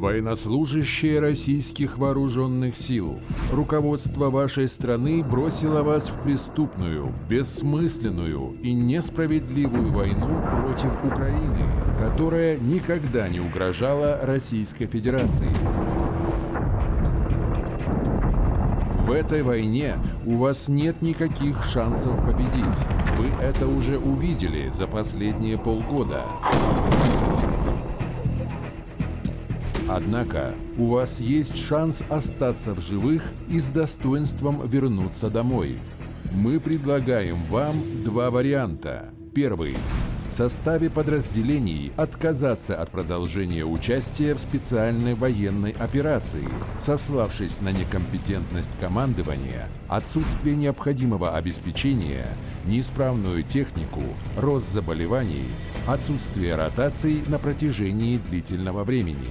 Военнослужащие российских вооруженных сил, руководство вашей страны бросило вас в преступную, бессмысленную и несправедливую войну против Украины, которая никогда не угрожала Российской Федерации. В этой войне у вас нет никаких шансов победить. Вы это уже увидели за последние полгода. Однако у вас есть шанс остаться в живых и с достоинством вернуться домой. Мы предлагаем вам два варианта. Первый. В составе подразделений отказаться от продолжения участия в специальной военной операции, сославшись на некомпетентность командования, отсутствие необходимого обеспечения, неисправную технику, рост заболеваний, отсутствие ротаций на протяжении длительного времени.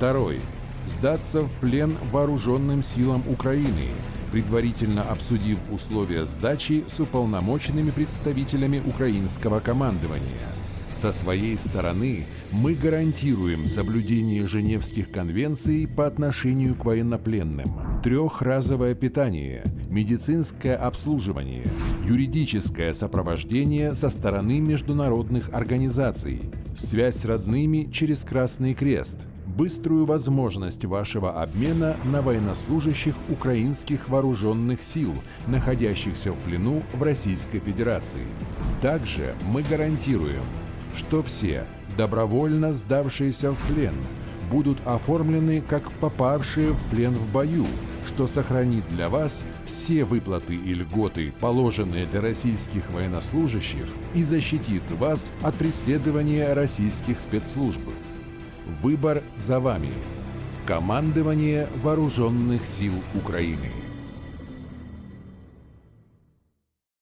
Второй. Сдаться в плен вооруженным силам Украины, предварительно обсудив условия сдачи с уполномоченными представителями украинского командования. Со своей стороны мы гарантируем соблюдение Женевских конвенций по отношению к военнопленным. Трехразовое питание, медицинское обслуживание, юридическое сопровождение со стороны международных организаций, связь с родными через Красный Крест – быструю возможность вашего обмена на военнослужащих украинских вооруженных сил, находящихся в плену в Российской Федерации. Также мы гарантируем, что все, добровольно сдавшиеся в плен, будут оформлены как попавшие в плен в бою, что сохранит для вас все выплаты и льготы, положенные для российских военнослужащих, и защитит вас от преследования российских спецслужб. Выбор за вами. Командование Вооруженных сил Украины.